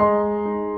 Música